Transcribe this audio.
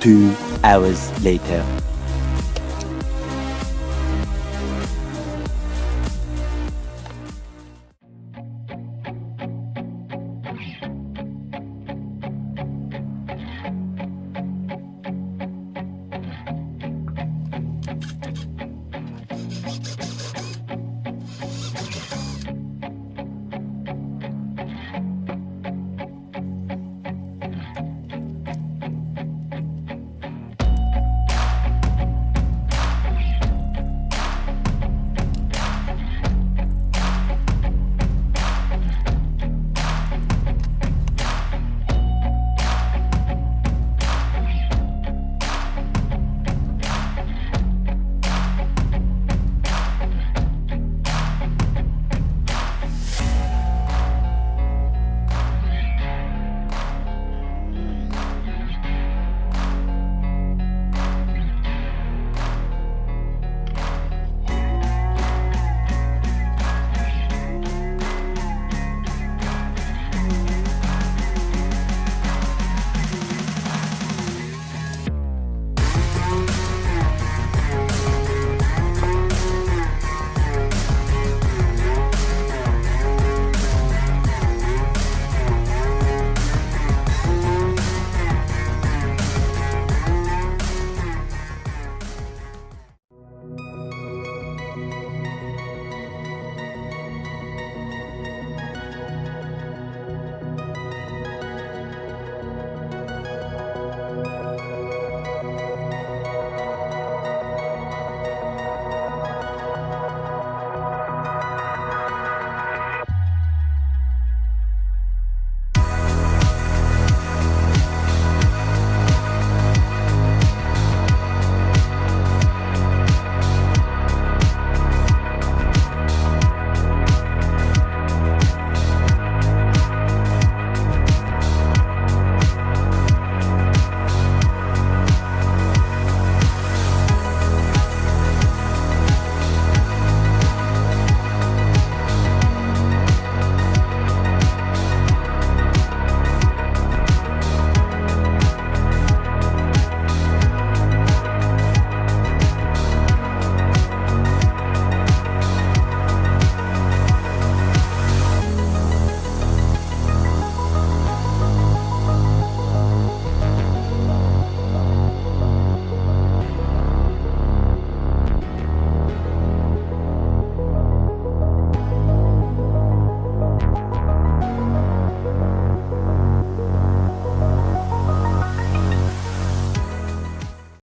Two hours later.